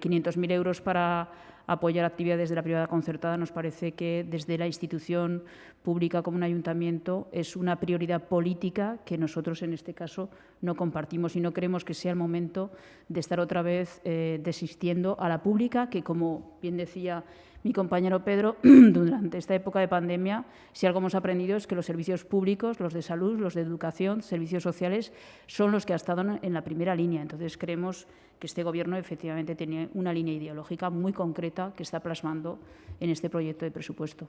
500.000 euros para apoyar actividades de la privada concertada nos parece que desde la institución pública como un ayuntamiento es una prioridad política que nosotros en este caso no compartimos y no creemos que sea el momento de estar otra vez eh, desistiendo a la pública que, como bien decía mi compañero Pedro, durante esta época de pandemia, si algo hemos aprendido es que los servicios públicos, los de salud, los de educación, servicios sociales, son los que han estado en la primera línea. Entonces, creemos que este Gobierno efectivamente tiene una línea ideológica muy concreta que está plasmando en este proyecto de presupuesto.